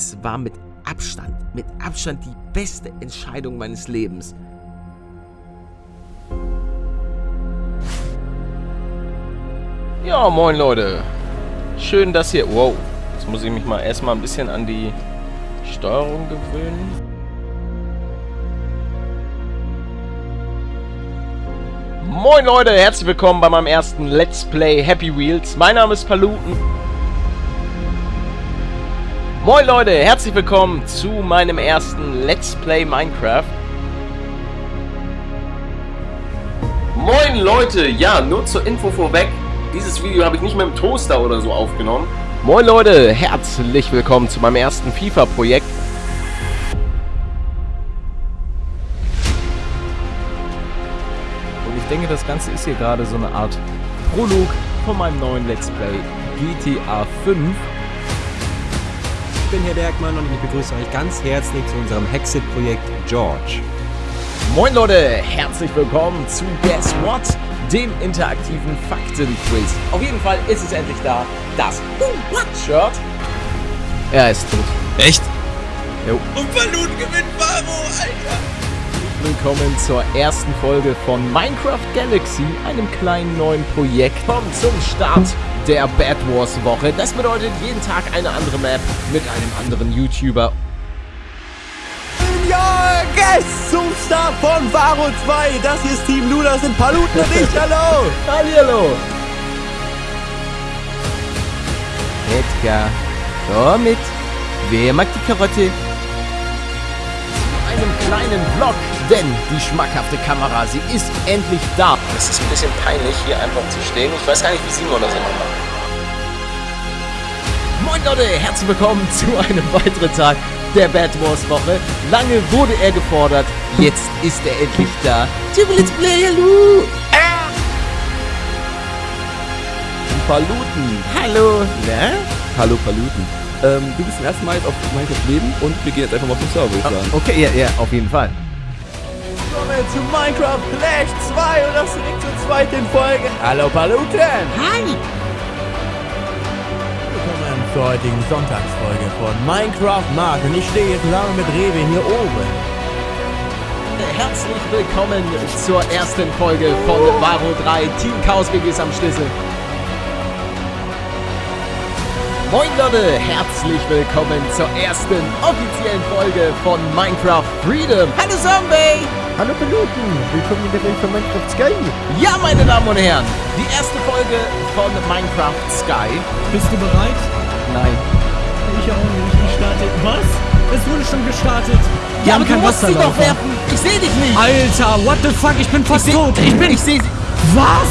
es war mit Abstand, mit Abstand die beste Entscheidung meines Lebens. Ja, moin Leute. Schön, dass ihr... Wow, jetzt muss ich mich mal erstmal ein bisschen an die Steuerung gewöhnen. Moin Leute, herzlich willkommen bei meinem ersten Let's Play Happy Wheels. Mein Name ist Paluten. Moin Leute, herzlich willkommen zu meinem ersten Let's Play Minecraft. Moin Leute, ja, nur zur Info vorweg. Dieses Video habe ich nicht mit dem Toaster oder so aufgenommen. Moin Leute, herzlich willkommen zu meinem ersten FIFA-Projekt. Und ich denke, das Ganze ist hier gerade so eine Art Prolog von meinem neuen Let's Play GTA 5. Ich bin Herr Bergmann und ich begrüße euch ganz herzlich zu unserem Hexit-Projekt George. Moin Leute, herzlich willkommen zu Guess What, dem interaktiven Faktenquiz. Auf jeden Fall ist es endlich da, das Who What Shirt. Er ist tot. Echt? Jo. Und Balloon gewinnt Baro, Alter! Willkommen zur ersten Folge von Minecraft Galaxy, einem kleinen neuen Projekt. Kommt zum Start der Bad Wars Woche. Das bedeutet jeden Tag eine andere Map mit einem anderen YouTuber. Ja, Guest zum Start von Varo 2. Das hier ist Team Lu, das sind Paluten und ich. Hallo! Hallihallo! Edgar, komm mit. Wer mag die Karotte? Zu einem kleinen Vlog, denn die schmackhafte Kamera, sie ist endlich da. Es ist ein bisschen peinlich, hier einfach zu stehen. Ich weiß gar nicht, wie Simon das immer macht. Moin Leute, herzlich willkommen zu einem weiteren Tag der Bad Wars Woche. Lange wurde er gefordert, jetzt ist er endlich da. Typ Let's Play, hallo! Die Paluten. Hallo! Na? Hallo Paluten. Ähm, du bist zum ersten Mal jetzt auf Minecraft Leben und wir gehen jetzt einfach mal auf den Server, würde ich sagen. Okay, ja, ja, auf jeden Fall. Willkommen zu Minecraft Flash 2 und das direkt zur zweiten Folge. Hallo Paluten. Hi! Willkommen zur heutigen Sonntagsfolge von Minecraft Mark und ich stehe jetzt zusammen mit Rewe hier oben. Herzlich willkommen zur ersten Folge von Varo 3 Team Chaos BGs am Schlüssel. Moin Leute, herzlich willkommen zur ersten offiziellen Folge von Minecraft Freedom. Hallo Zombie! Hallo Piloten, willkommen in der Welt von Minecraft Sky. Ja, meine Damen und Herren, die erste Folge von Minecraft Sky. Bist du bereit? Nein. Ich auch nicht. Ich starte. Was? Es wurde schon gestartet. Wir Ja, haben aber du kein musst sie doch werfen. Ich sehe dich nicht. Alter, what the fuck? Ich bin fast seh- tot. Ich bin. Ich sehe sie. was?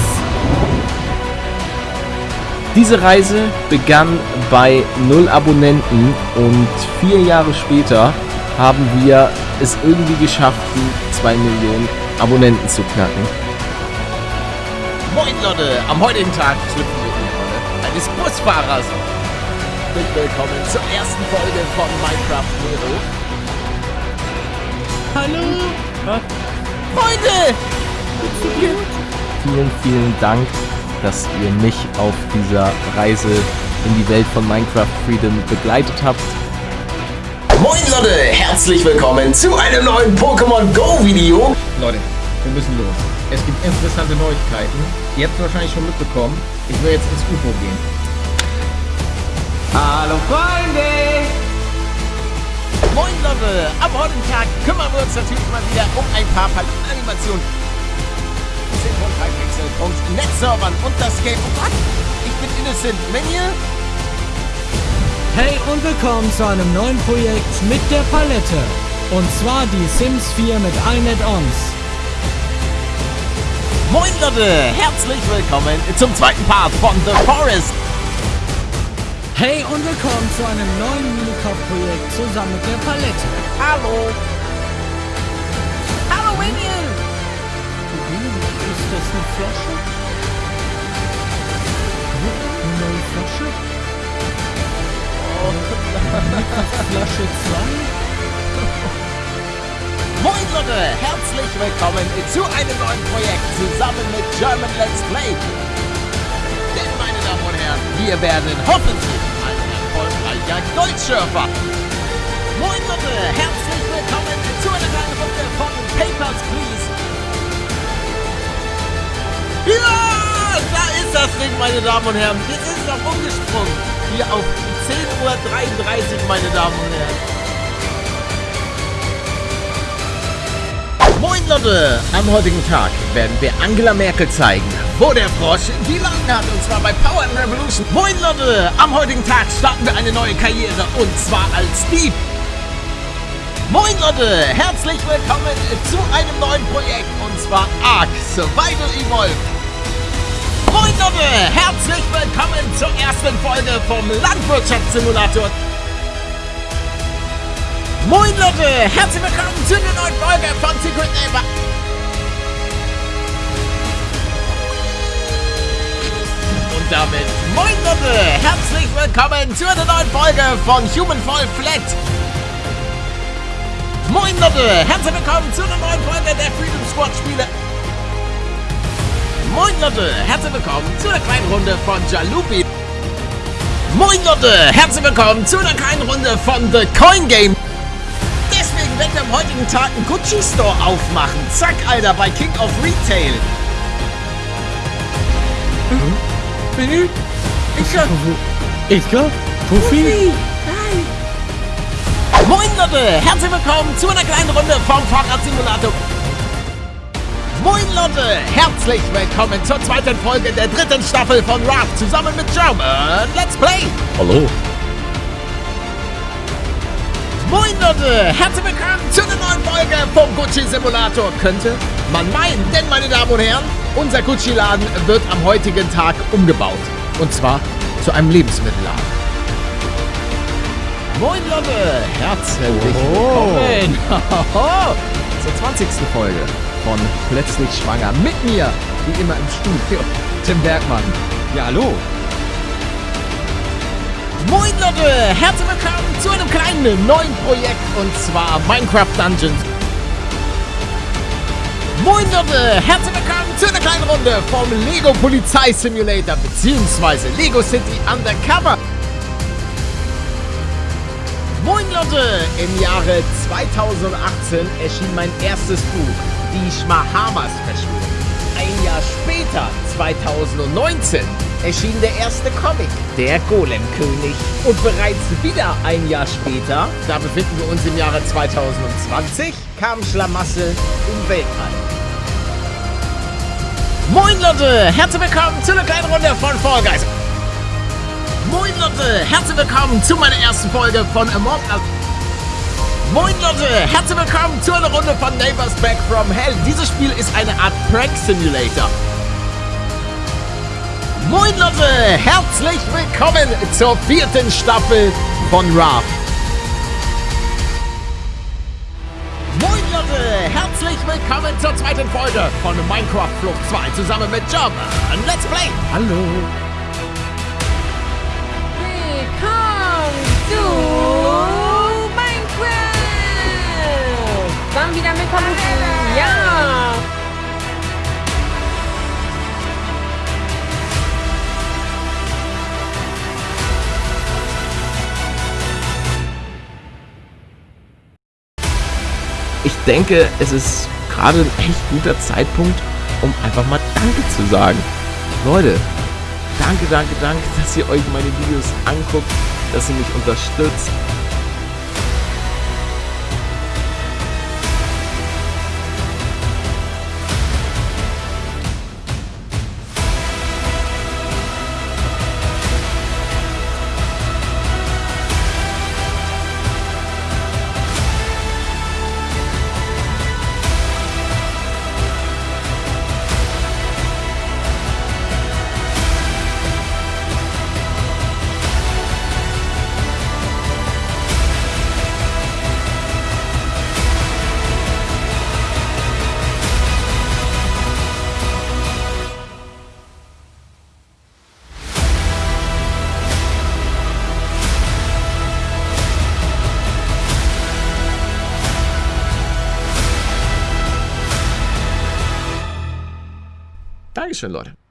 Diese Reise begann bei null Abonnenten und vier Jahre später haben wir es irgendwie geschafft, die 2 Millionen Abonnenten zu knacken. Moin Leute, am heutigen Tag schlüpfen wir in die Rolle eines Busfahrers. Herzlich willkommen zur ersten Folge von Minecraft Hero. Hallo? Freunde! Vielen, vielen Dank, dass ihr mich auf dieser Reise in die Welt von Minecraft Freedom begleitet habt. Moin Leute, herzlich willkommen zu einem neuen Pokémon Go Video. Leute, wir müssen los. Es gibt interessante Neuigkeiten. Ihr habt es wahrscheinlich schon mitbekommen. Ich will jetzt ins UFO gehen. Hallo Freunde! Moin Leute, am heutigen Tag kümmern wir uns natürlich mal wieder um ein paar Animationen. Und Netzservern und das Game. Oh Gott, ich bin innocent. Ihr Hey und willkommen zu einem neuen Projekt mit der Palette. Und zwar die Sims 4 mit allen Add-ons. Moin Leute, herzlich willkommen zum zweiten Part von The Forest. Hey und willkommen zu einem neuen Minecraft-Projekt zusammen mit der Palette. Hallo. Hallo Minion. Das eine Flasche? Eine neue Flasche? Flasche 2? Moin Leute, herzlich willkommen zu einem neuen Projekt zusammen mit German Let's Play. Denn meine Damen und Herren, wir werden hoffentlich ein erfolgreicher Goldschürfer. Moin Leute, herzlich willkommen zu einer kleinen Runde von Papers, Please. Ja, da ist das Ding, meine Damen und Herren. Jetzt ist es auch umgesprungen. Hier auf 10.33 Uhr, meine Damen und Herren. Moin Leute! Am heutigen Tag werden wir Angela Merkel zeigen, wo der Frosch die Lagen hat, und zwar bei Power Revolution. Moin Leute! Am heutigen Tag starten wir eine neue Karriere, und zwar als Dieb. Moin Leute! Herzlich willkommen zu einem neuen Projekt, und zwar Ark Survival Evolved. Moin! Herzlich willkommen zur ersten Folge vom Landwirtschaftssimulator Moin Leute, herzlich willkommen zu einer neuen Folge von Secret Neighbor. Und damit moin Leute, herzlich willkommen zu einer neuen Folge von Human Fall Flat. Moin Leute, herzlich willkommen zu einer neuen Folge der Freedom Squad Spiele. Moin Leute, herzlich willkommen zu einer kleinen Runde von Jalupi. Moin Leute, herzlich willkommen zu einer kleinen Runde von The Coin Game werden wir am heutigen Tag einen Gucci Store aufmachen. Zack, Alter, bei King of Retail. Mhm. Ich Edgar? Puffy? Moin Leute, herzlich willkommen zu einer kleinen Runde vom Fahrradsimulator. Moin Leute, herzlich willkommen zur zweiten Folge der dritten Staffel von Raft zusammen mit German Let's Play. Hallo. Moin Leute, herzlich willkommen zu einer neuen Folge vom Gucci Simulator. Könnte man meinen, denn meine Damen und Herren, unser Gucci-Laden wird am heutigen Tag umgebaut. Und zwar zu einem Lebensmittelladen. Moin Leute, herzlich Oh. willkommen zur 20. Folge von Plötzlich Schwanger. Mit mir, wie immer im Studio, Tim Bergmann. Ja, hallo. Moin Leute, herzlich willkommen zu einem kleinen neuen Projekt und zwar Minecraft Dungeons. Moin Leute, herzlich willkommen zu einer kleinen Runde vom Lego Polizei Simulator bzw. Lego City Undercover. Moin Leute, im Jahre 2018 erschien mein erstes Buch, Die Schmahamas Verschwörung. Ein Jahr später, 2019, erschien der erste Comic, Der Golemkönig. Und bereits wieder ein Jahr später, da befinden wir uns im Jahre 2020, kam Schlamassel im Weltall. Moin Leute, herzlich willkommen zu einer kleinen Runde von Fall Guys. Moin Leute, herzlich willkommen zu meiner ersten Folge von Among. Moin Leute, herzlich willkommen zu einer Runde von Neighbors Back from Hell. Dieses Spiel ist eine Art Prank Simulator. Moin Leute, herzlich willkommen zur vierten Staffel von Raft. Moin Leute, herzlich willkommen zur zweiten Folge von Minecraft Flucht 2 zusammen mit John. Let's Play. Hallo. Ich denke, es ist gerade ein echt guter Zeitpunkt, um einfach mal Danke zu sagen. Leute, danke, danke, danke, dass ihr euch meine Videos anguckt, dass ihr mich unterstützt. Dankeschön, Leute.